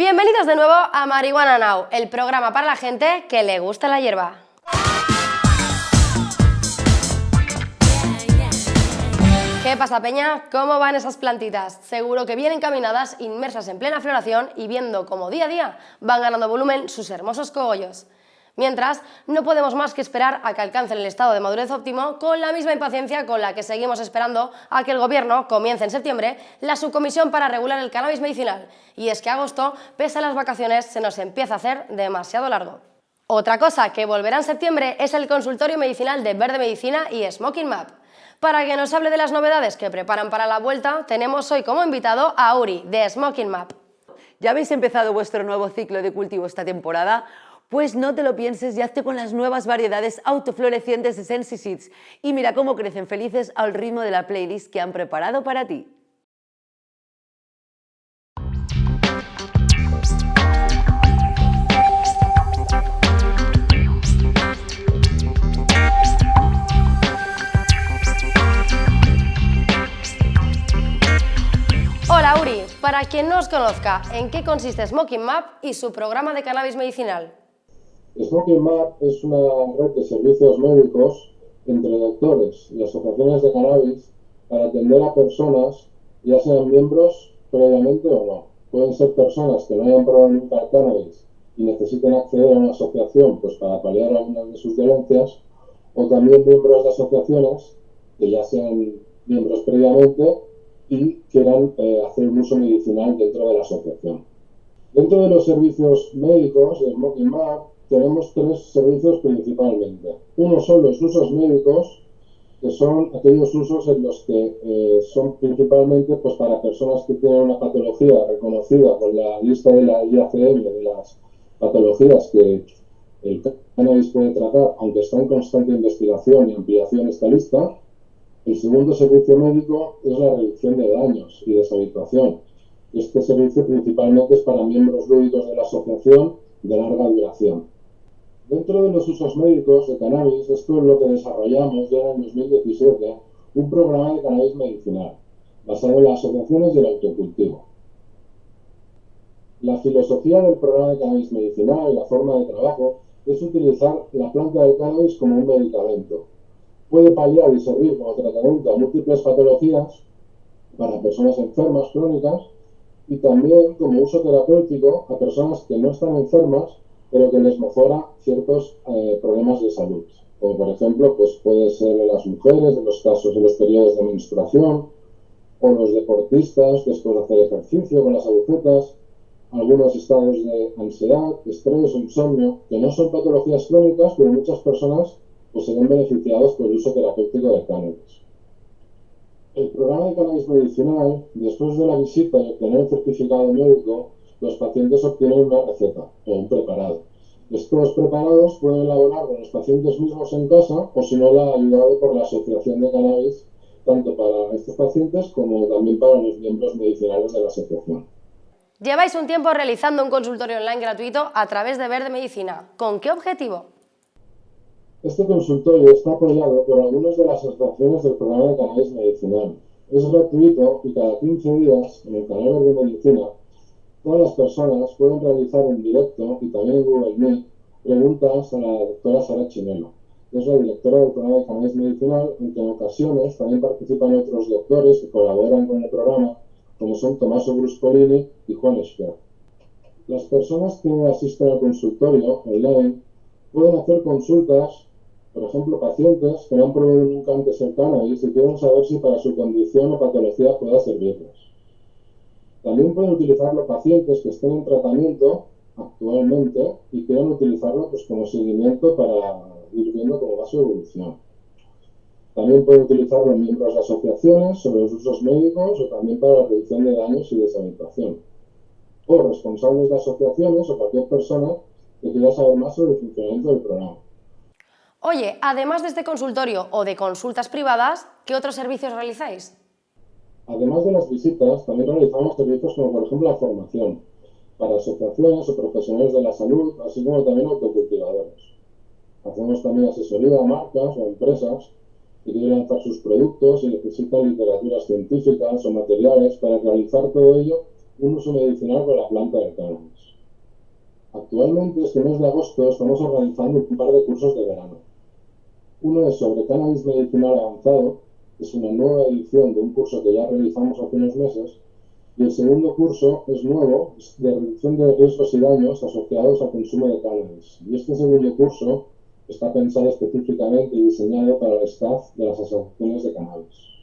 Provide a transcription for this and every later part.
Bienvenidos de nuevo a Marihuana Now, el programa para la gente que le gusta la hierba. ¿Qué pasa, Peña? ¿Cómo van esas plantitas? Seguro que bien encaminadas, inmersas en plena floración y viendo cómo día a día van ganando volumen sus hermosos cogollos. Mientras, no podemos más que esperar a que alcancen el estado de madurez óptimo con la misma impaciencia con la que seguimos esperando a que el Gobierno comience en septiembre la subcomisión para regular el cannabis medicinal. Y es que agosto, pese a las vacaciones, se nos empieza a hacer demasiado largo. Otra cosa que volverá en septiembre es el consultorio medicinal de Verde Medicina y Smoking Map. Para que nos hable de las novedades que preparan para la vuelta, tenemos hoy como invitado a Uri, de Smoking Map. ¿Ya habéis empezado vuestro nuevo ciclo de cultivo esta temporada? Pues no te lo pienses y hazte con las nuevas variedades autoflorecientes de Sensi Seeds y mira cómo crecen felices al ritmo de la playlist que han preparado para ti. Hola Uri, para quien no os conozca, ¿en qué consiste Smoking Map y su programa de cannabis medicinal? Smoking Map es una red de servicios médicos entre doctores y asociaciones de cannabis para atender a personas, ya sean miembros previamente o no. Pueden ser personas que no hayan probado nunca cannabis y necesiten acceder a una asociación pues, para paliar algunas de sus dolencias, o también miembros de asociaciones que ya sean miembros previamente y quieran eh, hacer un uso medicinal dentro de la asociación. Dentro de los servicios médicos de Smoking Map tenemos tres servicios principalmente. Uno son los usos médicos, que son aquellos usos en los que eh, son principalmente pues, para personas que tienen una patología reconocida con la lista de la IACM, de las patologías que el cannabis puede tratar, aunque está en constante investigación y ampliación esta lista. El segundo servicio médico es la reducción de daños y deshabituación. Este servicio principalmente es para miembros lúdicos de la asociación de larga duración. Dentro de los usos médicos de cannabis, es lo que desarrollamos ya en 2017, un programa de cannabis medicinal, basado en las asociaciones y el autocultivo. La filosofía del programa de cannabis medicinal y la forma de trabajo es utilizar la planta de cannabis como un medicamento. Puede paliar y servir como tratamiento a múltiples patologías para personas enfermas crónicas y también como uso terapéutico a personas que no están enfermas pero que les mejora ciertos eh, problemas de salud. Como por ejemplo, pues puede ser las mujeres, en los casos de los periodos de menstruación, o los deportistas después de hacer ejercicio con las agujetas, algunos estados de ansiedad, estrés o insomnio, que no son patologías crónicas, pero muchas personas pues, se ven beneficiados por el uso terapéutico del cannabis. El programa de cannabis medicinal, después de la visita y obtener el certificado médico, los pacientes obtienen una receta o un preparado. Estos preparados pueden elaborarlo los pacientes mismos en casa o si no la ayudado por la Asociación de Cannabis, tanto para estos pacientes como también para los miembros medicinales de la asociación. Lleváis un tiempo realizando un consultorio online gratuito a través de Verde Medicina. ¿Con qué objetivo? Este consultorio está apoyado por algunas de las asociaciones del programa de cannabis medicinal. Es gratuito y cada 15 días en el canal Verde Medicina Todas las personas pueden realizar en directo y también en Google Meet preguntas a la doctora Sara Chinelo, es la directora del programa de cannabis medicinal, en que en ocasiones también participan otros doctores que colaboran con el programa, como son Tommaso Bruscolini y Juan Esper. Las personas que asisten al consultorio online pueden hacer consultas, por ejemplo, pacientes que no han probado nunca antes el cannabis y quieren saber si para su condición o patología pueda servirles. También pueden utilizarlo pacientes que estén en tratamiento actualmente y quieran utilizarlo pues, como seguimiento para ir viendo cómo va su evolución. También pueden utilizarlo miembros de asociaciones sobre los usos médicos o también para la reducción de daños y deshabituación. O responsables de asociaciones o cualquier persona que quiera saber más sobre el funcionamiento del programa. Oye, además de este consultorio o de consultas privadas, ¿qué otros servicios realizáis? Además de las visitas, también realizamos servicios como por ejemplo la formación para asociaciones o profesionales de la salud, así como también autocultivadores. Hacemos también asesoría a marcas o empresas que quieren lanzar sus productos y necesitan literaturas científicas o materiales para realizar todo ello un uso medicinal con la planta de cannabis. Actualmente, este mes de agosto, estamos organizando un par de cursos de verano. Uno es sobre cannabis medicinal avanzado, es una nueva edición de un curso que ya realizamos hace unos meses, y el segundo curso es nuevo, de reducción de riesgos y daños asociados al consumo de cannabis. Y este segundo curso está pensado específicamente y diseñado para el staff de las asociaciones de cannabis.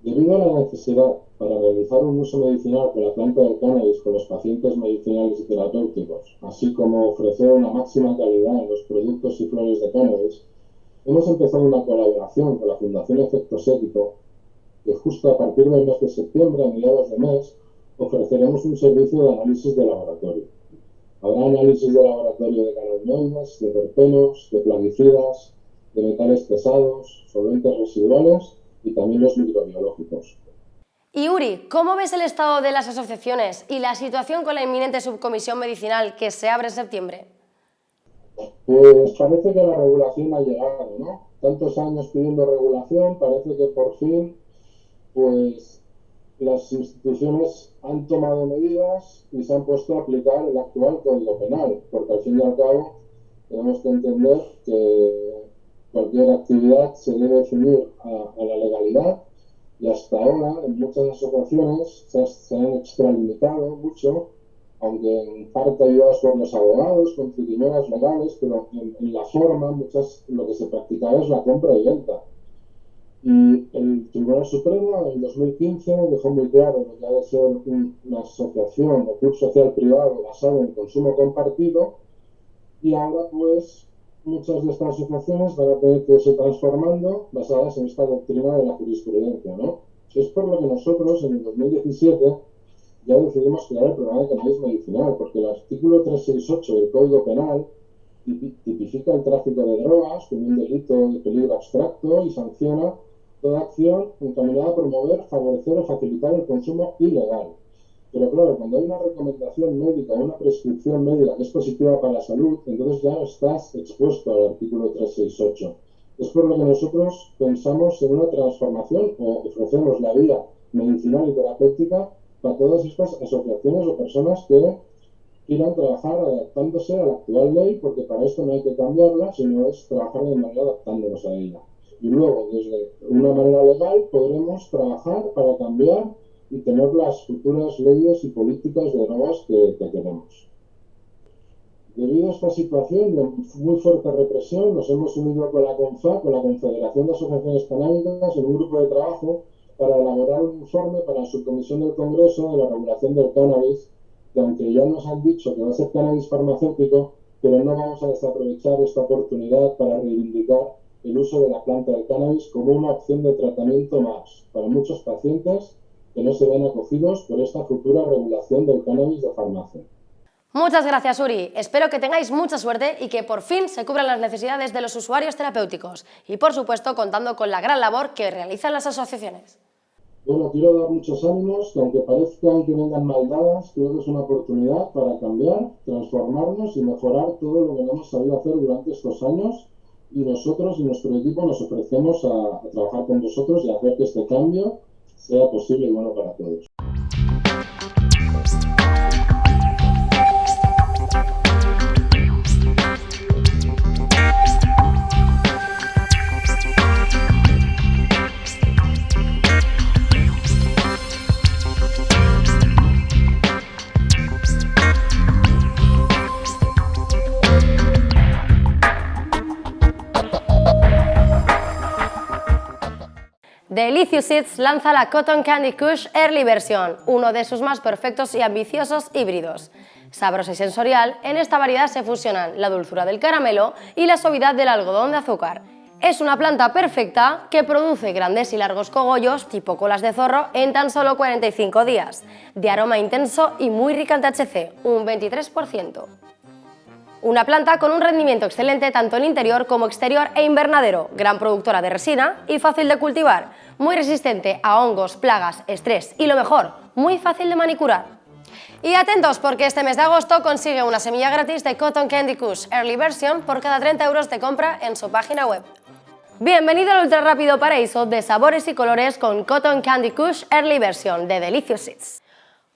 Debido a la necesidad para realizar un uso medicinal con la planta del cannabis con los pacientes medicinales y terapéuticos, así como ofrecer una máxima calidad en los productos y flores de cannabis, hemos empezado una colaboración con la Fundación Efectos Ético, que justo a partir del mes de septiembre, a mediados de mes, ofreceremos un servicio de análisis de laboratorio. Habrá análisis de laboratorio de cannabinoides, de terpenos, de plaguicidas, de metales pesados, solventes residuales y también los microbiológicos. Y Uri, ¿cómo ves el estado de las asociaciones y la situación con la inminente subcomisión medicinal que se abre en septiembre? Pues parece que la regulación ha llegado, ¿no? Tantos años pidiendo regulación, parece que por fin, pues las instituciones han tomado medidas y se han puesto a aplicar el actual Código Penal, porque al fin y al cabo tenemos que entender que cualquier actividad se debe definir a, la legalidad y hasta ahora en muchas asociaciones se, se han extralimitado mucho, aunque en parte ayudados por los abogados, con triquiñuelas legales, pero en, la forma muchas lo que se practicaba es la compra y venta. Y el Tribunal Supremo en 2015 dejó muy claro que ha de ser una asociación o club social privado basado en consumo compartido y ahora pues muchas de estas asociaciones van a tener que irse transformando basadas en esta doctrina de la jurisprudencia, ¿no? Es por lo que nosotros en el 2017 ya decidimos crear el programa de cannabis medicinal, porque el artículo 368 del Código Penal tipifica el tráfico de drogas como un delito de peligro abstracto y sanciona toda acción encaminada a promover, favorecer o facilitar el consumo ilegal pero claro, cuando hay una recomendación médica, una prescripción médica que es positiva para la salud, entonces ya estás expuesto al artículo 368. Es por lo que nosotros pensamos en una transformación o ofrecemos la vía medicinal y terapéutica para todas estas asociaciones o personas que quieran trabajar adaptándose a la actual ley, porque para esto no hay que cambiarla, sino es trabajar de manera adaptándonos a ella. Y luego, desde una manera legal, podremos trabajar para cambiar y tener las futuras leyes y políticas de drogas que, queremos. Debido a esta situación de muy fuerte represión, nos hemos unido con la CONFA, con la Confederación de Asociaciones Canábicas, en un grupo de trabajo para elaborar un informe para la subcomisión del Congreso de la regulación del cannabis, que aunque ya nos han dicho que va a ser cannabis farmacéutico, pero no vamos a desaprovechar esta oportunidad para reivindicar el uso de la planta del cannabis como una opción de tratamiento más para muchos pacientes que no se ven acogidos por esta futura regulación del cannabis de farmacia. Muchas gracias, Uri. Espero que tengáis mucha suerte y que por fin se cubran las necesidades de los usuarios terapéuticos y, por supuesto, contando con la gran labor que realizan las asociaciones. Bueno, quiero dar muchos ánimos, que aunque parezcan que vengan mal dadas, creo que es una oportunidad para cambiar, transformarnos y mejorar todo lo que no hemos sabido hacer durante estos años y nosotros y nuestro equipo nos ofrecemos a, a trabajar con vosotros y a hacer que este cambio sea posible y bueno para todos. Delicious Seeds lanza la Cotton Candy Kush Early Version, uno de sus más perfectos y ambiciosos híbridos. Sabrosa y sensorial, en esta variedad se fusionan la dulzura del caramelo y la suavidad del algodón de azúcar. Es una planta perfecta que produce grandes y largos cogollos tipo colas de zorro en tan solo 45 días, de aroma intenso y muy rica en THC, un 23%. Una planta con un rendimiento excelente tanto en interior como exterior e invernadero, gran productora de resina y fácil de cultivar, muy resistente a hongos, plagas, estrés y lo mejor, muy fácil de manicurar. Y atentos porque este mes de agosto consigue una semilla gratis de Cotton Candy Kush Early Version por cada 30 euros de compra en su página web. Bienvenido al ultra rápido paraíso de sabores y colores con Cotton Candy Kush Early Version de Delicious Seeds.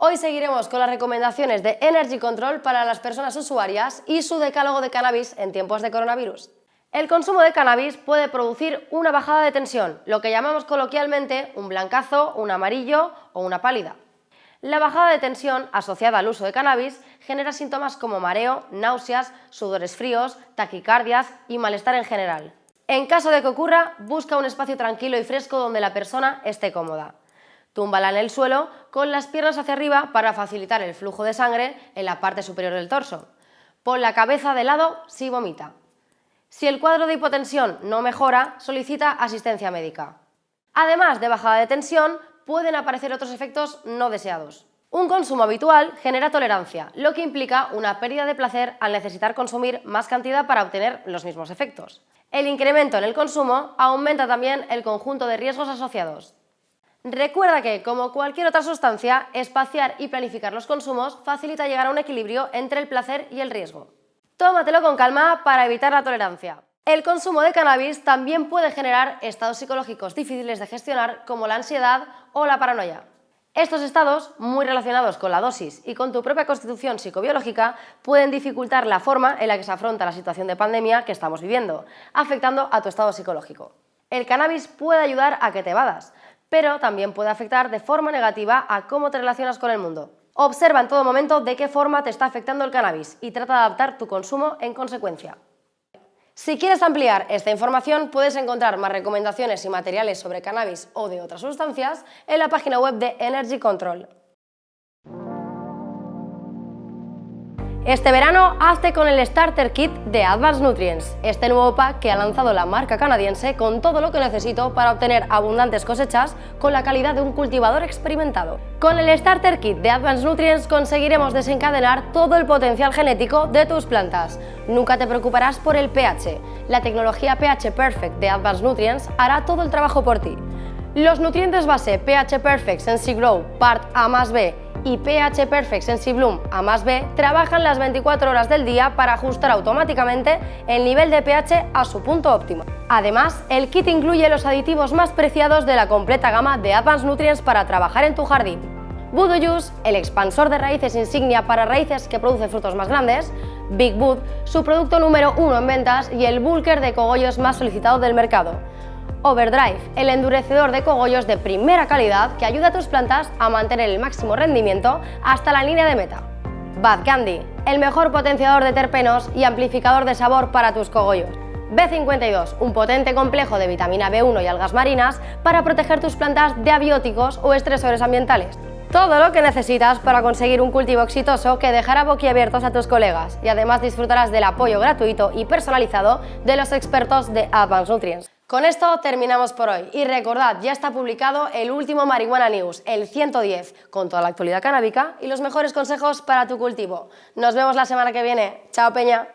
Hoy seguiremos con las recomendaciones de Energy Control para las personas usuarias y su decálogo de cannabis en tiempos de coronavirus. El consumo de cannabis puede producir una bajada de tensión, lo que llamamos coloquialmente un blancazo, un amarillo o una pálida. La bajada de tensión asociada al uso de cannabis genera síntomas como mareo, náuseas, sudores fríos, taquicardias y malestar en general. En caso de que ocurra, busca un espacio tranquilo y fresco donde la persona esté cómoda. Túmbala en el suelo con las piernas hacia arriba para facilitar el flujo de sangre en la parte superior del torso. Pon la cabeza de lado si vomita. Si el cuadro de hipotensión no mejora, solicita asistencia médica. Además de bajada de tensión, pueden aparecer otros efectos no deseados. Un consumo habitual genera tolerancia, lo que implica una pérdida de placer al necesitar consumir más cantidad para obtener los mismos efectos. El incremento en el consumo aumenta también el conjunto de riesgos asociados. Recuerda que, como cualquier otra sustancia, espaciar y planificar los consumos facilita llegar a un equilibrio entre el placer y el riesgo. Tómatelo con calma para evitar la tolerancia. El consumo de cannabis también puede generar estados psicológicos difíciles de gestionar como la ansiedad o la paranoia. Estos estados, muy relacionados con la dosis y con tu propia constitución psicobiológica, pueden dificultar la forma en la que se afronta la situación de pandemia que estamos viviendo, afectando a tu estado psicológico. El cannabis puede ayudar a que te evadas, pero también puede afectar de forma negativa a cómo te relacionas con el mundo. Observa en todo momento de qué forma te está afectando el cannabis y trata de adaptar tu consumo en consecuencia. Si quieres ampliar esta información, puedes encontrar más recomendaciones y materiales sobre cannabis o de otras sustancias en la página web de Energy Control. Este verano hazte con el Starter Kit de Advanced Nutrients, este nuevo pack que ha lanzado la marca canadiense con todo lo que necesito para obtener abundantes cosechas con la calidad de un cultivador experimentado. Con el Starter Kit de Advanced Nutrients conseguiremos desencadenar todo el potencial genético de tus plantas. Nunca te preocuparás por el pH. La tecnología pH Perfect de Advanced Nutrients hará todo el trabajo por ti. Los nutrientes base pH Perfect Sensi Grow Part A más B y pH Perfect Sensibloom A más B trabajan las 24 horas del día para ajustar automáticamente el nivel de pH a su punto óptimo. Además, el kit incluye los aditivos más preciados de la completa gama de Advanced Nutrients para trabajar en tu jardín. Voodoo Juice, el expansor de raíces insignia para raíces que produce frutos más grandes, Big Wood, su producto número uno en ventas y el bulker de cogollos más solicitado del mercado. Overdrive, el endurecedor de cogollos de primera calidad que ayuda a tus plantas a mantener el máximo rendimiento hasta la línea de meta. Bad Candy, el mejor potenciador de terpenos y amplificador de sabor para tus cogollos. B52, un potente complejo de vitamina B1 y algas marinas para proteger tus plantas de abióticos o estresores ambientales. Todo lo que necesitas para conseguir un cultivo exitoso que dejará boquiabiertos a tus colegas y además disfrutarás del apoyo gratuito y personalizado de los expertos de Advanced Nutrients. Con esto terminamos por hoy y recordad, ya está publicado el último Marihuana News, el 110, con toda la actualidad canábica y los mejores consejos para tu cultivo. Nos vemos la semana que viene. ¡Chao, Peña!